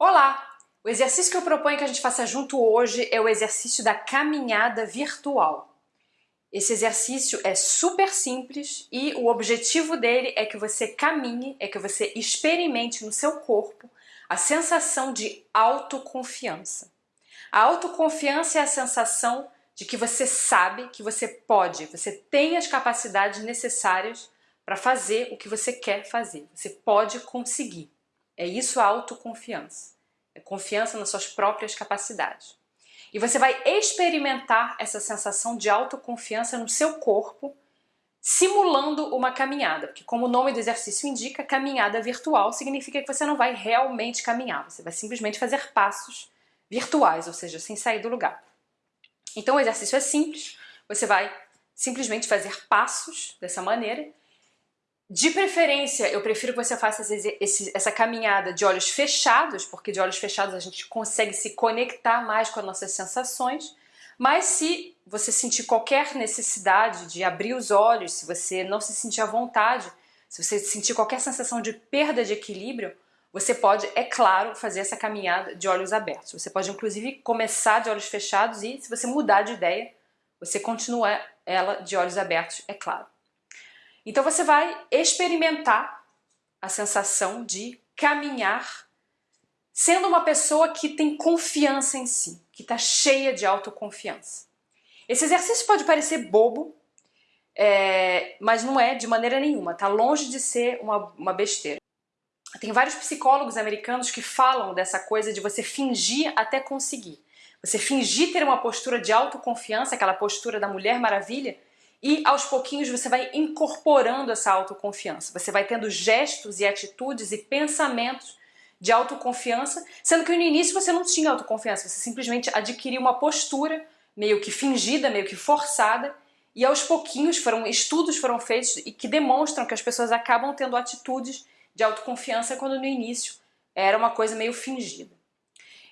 Olá! O exercício que eu proponho que a gente faça junto hoje é o exercício da caminhada virtual. Esse exercício é super simples e o objetivo dele é que você caminhe, é que você experimente no seu corpo a sensação de autoconfiança. A autoconfiança é a sensação de que você sabe que você pode, você tem as capacidades necessárias para fazer o que você quer fazer. Você pode conseguir. É isso a autoconfiança. É confiança nas suas próprias capacidades. E você vai experimentar essa sensação de autoconfiança no seu corpo, simulando uma caminhada, porque como o nome do exercício indica, caminhada virtual significa que você não vai realmente caminhar, você vai simplesmente fazer passos virtuais, ou seja, sem sair do lugar. Então o exercício é simples, você vai simplesmente fazer passos dessa maneira de preferência, eu prefiro que você faça esse, essa caminhada de olhos fechados, porque de olhos fechados a gente consegue se conectar mais com as nossas sensações, mas se você sentir qualquer necessidade de abrir os olhos, se você não se sentir à vontade, se você sentir qualquer sensação de perda de equilíbrio, você pode, é claro, fazer essa caminhada de olhos abertos. Você pode inclusive começar de olhos fechados e, se você mudar de ideia, você continua ela de olhos abertos, é claro. Então você vai experimentar a sensação de caminhar sendo uma pessoa que tem confiança em si, que está cheia de autoconfiança. Esse exercício pode parecer bobo, é, mas não é de maneira nenhuma, está longe de ser uma, uma besteira. Tem vários psicólogos americanos que falam dessa coisa de você fingir até conseguir. Você fingir ter uma postura de autoconfiança, aquela postura da Mulher Maravilha, e aos pouquinhos você vai incorporando essa autoconfiança. Você vai tendo gestos e atitudes e pensamentos de autoconfiança, sendo que no início você não tinha autoconfiança, você simplesmente adquiriu uma postura meio que fingida, meio que forçada, e aos pouquinhos foram estudos foram feitos e que demonstram que as pessoas acabam tendo atitudes de autoconfiança quando no início era uma coisa meio fingida.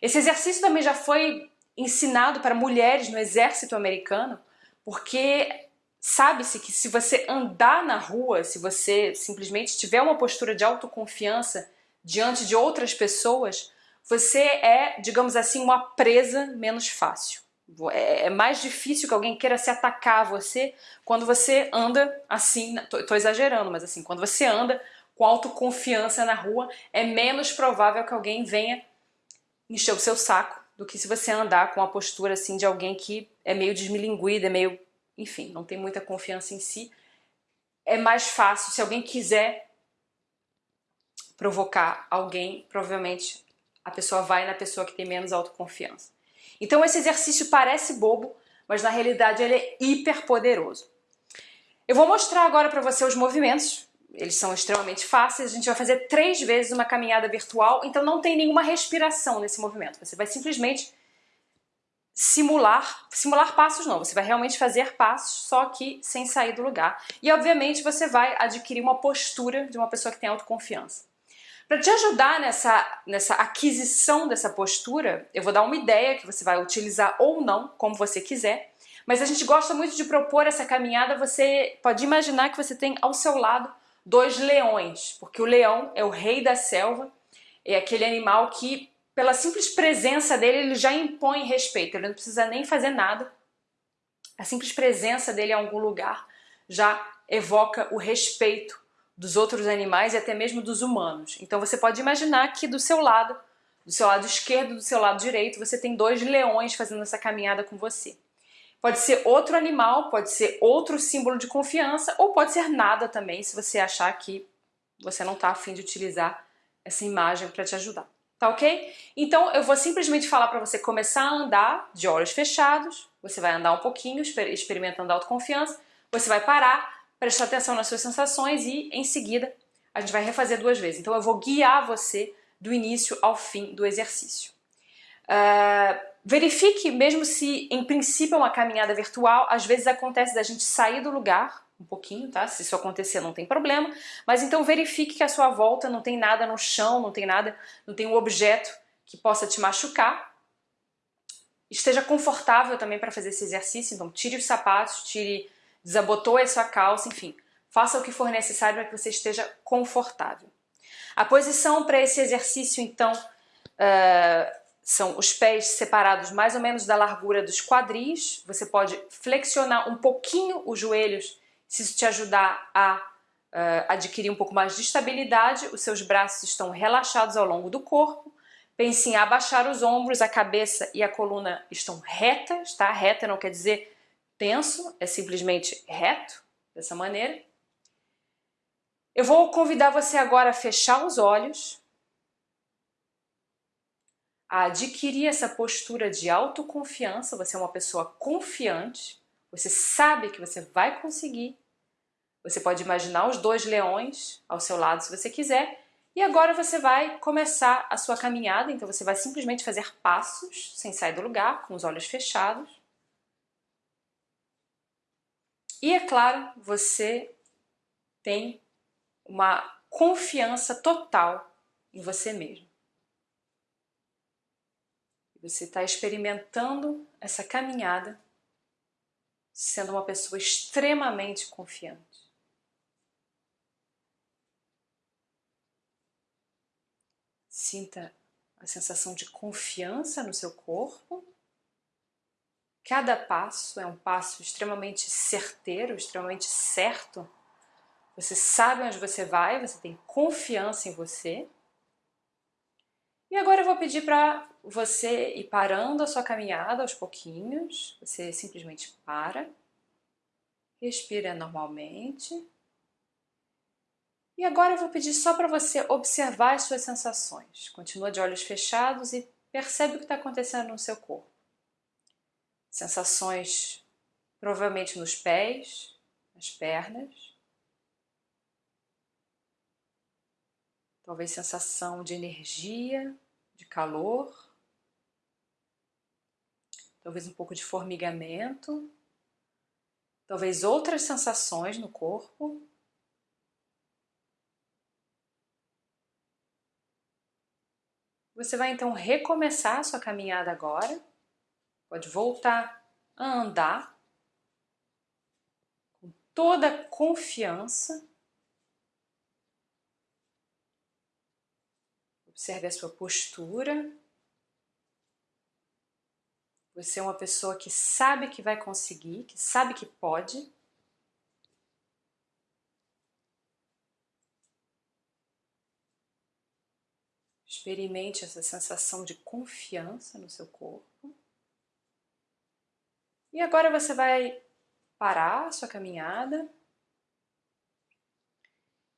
Esse exercício também já foi ensinado para mulheres no exército americano, porque Sabe-se que se você andar na rua, se você simplesmente tiver uma postura de autoconfiança diante de outras pessoas, você é, digamos assim, uma presa menos fácil. É, é mais difícil que alguém queira se atacar a você quando você anda assim, tô exagerando, mas assim, quando você anda com autoconfiança na rua, é menos provável que alguém venha encher o seu saco do que se você andar com a postura assim de alguém que é meio desmilinguida, é meio enfim, não tem muita confiança em si, é mais fácil, se alguém quiser provocar alguém, provavelmente a pessoa vai na pessoa que tem menos autoconfiança. Então esse exercício parece bobo, mas na realidade ele é hiper poderoso. Eu vou mostrar agora para você os movimentos, eles são extremamente fáceis, a gente vai fazer três vezes uma caminhada virtual, então não tem nenhuma respiração nesse movimento, você vai simplesmente simular, simular passos não, você vai realmente fazer passos, só que sem sair do lugar. E obviamente você vai adquirir uma postura de uma pessoa que tem autoconfiança. Para te ajudar nessa, nessa aquisição dessa postura, eu vou dar uma ideia que você vai utilizar ou não, como você quiser, mas a gente gosta muito de propor essa caminhada, você pode imaginar que você tem ao seu lado dois leões, porque o leão é o rei da selva, é aquele animal que pela simples presença dele, ele já impõe respeito, ele não precisa nem fazer nada. A simples presença dele em algum lugar já evoca o respeito dos outros animais e até mesmo dos humanos. Então você pode imaginar que do seu lado, do seu lado esquerdo do seu lado direito, você tem dois leões fazendo essa caminhada com você. Pode ser outro animal, pode ser outro símbolo de confiança, ou pode ser nada também, se você achar que você não está afim de utilizar essa imagem para te ajudar. Tá ok? Então eu vou simplesmente falar para você começar a andar de olhos fechados, você vai andar um pouquinho, experimentando autoconfiança, você vai parar, prestar atenção nas suas sensações e em seguida a gente vai refazer duas vezes. Então eu vou guiar você do início ao fim do exercício. Uh, verifique, mesmo se em princípio é uma caminhada virtual, às vezes acontece da gente sair do lugar um pouquinho, tá? Se isso acontecer não tem problema, mas então verifique que a sua volta não tem nada no chão, não tem nada, não tem um objeto que possa te machucar. Esteja confortável também para fazer esse exercício, então tire os sapatos, tire, desabotoe a sua calça, enfim, faça o que for necessário para que você esteja confortável. A posição para esse exercício, então, uh, são os pés separados mais ou menos da largura dos quadris. Você pode flexionar um pouquinho os joelhos, se isso te ajudar a uh, adquirir um pouco mais de estabilidade. Os seus braços estão relaxados ao longo do corpo. Pense em abaixar os ombros, a cabeça e a coluna estão retas, tá? Reta não quer dizer tenso, é simplesmente reto, dessa maneira. Eu vou convidar você agora a fechar os olhos, a adquirir essa postura de autoconfiança, você é uma pessoa confiante, você sabe que você vai conseguir. Você pode imaginar os dois leões ao seu lado se você quiser. E agora você vai começar a sua caminhada, então você vai simplesmente fazer passos sem sair do lugar, com os olhos fechados. E é claro, você tem uma confiança total em você mesmo. Você está experimentando essa caminhada sendo uma pessoa extremamente confiante. Sinta a sensação de confiança no seu corpo. Cada passo é um passo extremamente certeiro, extremamente certo você sabe onde você vai, você tem confiança em você. E agora eu vou pedir para você ir parando a sua caminhada aos pouquinhos. Você simplesmente para, respira normalmente. E agora eu vou pedir só para você observar as suas sensações. Continua de olhos fechados e percebe o que está acontecendo no seu corpo. Sensações provavelmente nos pés, nas pernas. talvez sensação de energia, de calor, talvez um pouco de formigamento, talvez outras sensações no corpo. Você vai então recomeçar a sua caminhada agora, pode voltar a andar com toda a confiança Observe a sua postura. Você é uma pessoa que sabe que vai conseguir, que sabe que pode. Experimente essa sensação de confiança no seu corpo. E agora você vai parar a sua caminhada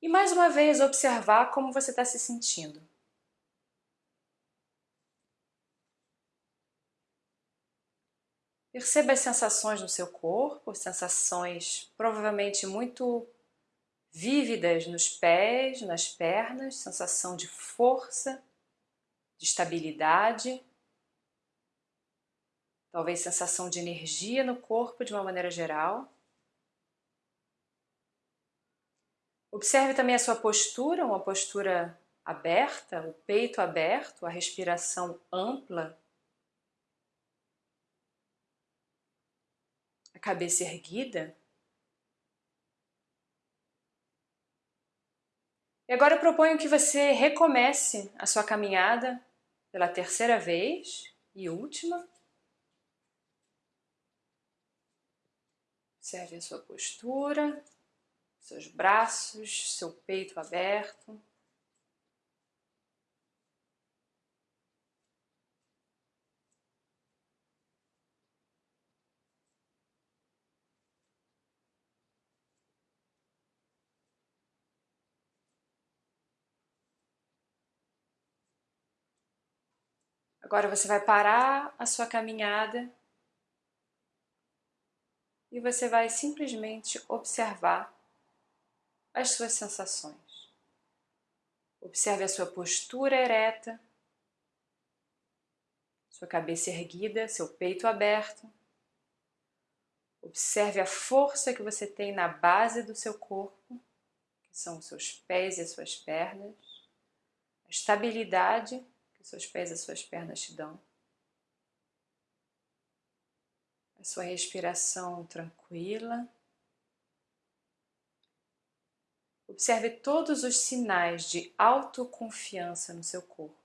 e mais uma vez observar como você está se sentindo. Perceba as sensações no seu corpo, sensações provavelmente muito vívidas nos pés, nas pernas, sensação de força, de estabilidade, talvez sensação de energia no corpo de uma maneira geral. Observe também a sua postura, uma postura aberta, o peito aberto, a respiração ampla cabeça erguida. E agora eu proponho que você recomece a sua caminhada pela terceira vez e última. Observe a sua postura, seus braços, seu peito aberto. Agora você vai parar a sua caminhada e você vai simplesmente observar as suas sensações. Observe a sua postura ereta, sua cabeça erguida, seu peito aberto. Observe a força que você tem na base do seu corpo, que são os seus pés e as suas pernas, a estabilidade que seus pés e suas pernas te dão. A sua respiração tranquila. Observe todos os sinais de autoconfiança no seu corpo.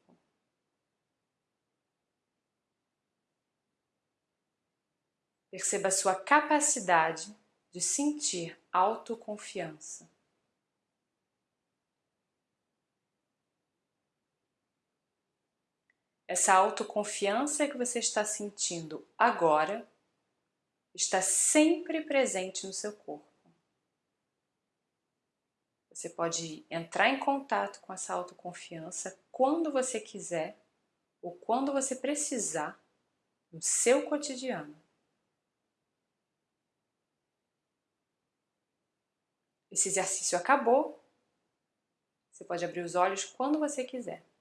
Perceba a sua capacidade de sentir autoconfiança. Essa autoconfiança que você está sentindo agora está sempre presente no seu corpo. Você pode entrar em contato com essa autoconfiança quando você quiser ou quando você precisar no seu cotidiano. Esse exercício acabou. Você pode abrir os olhos quando você quiser.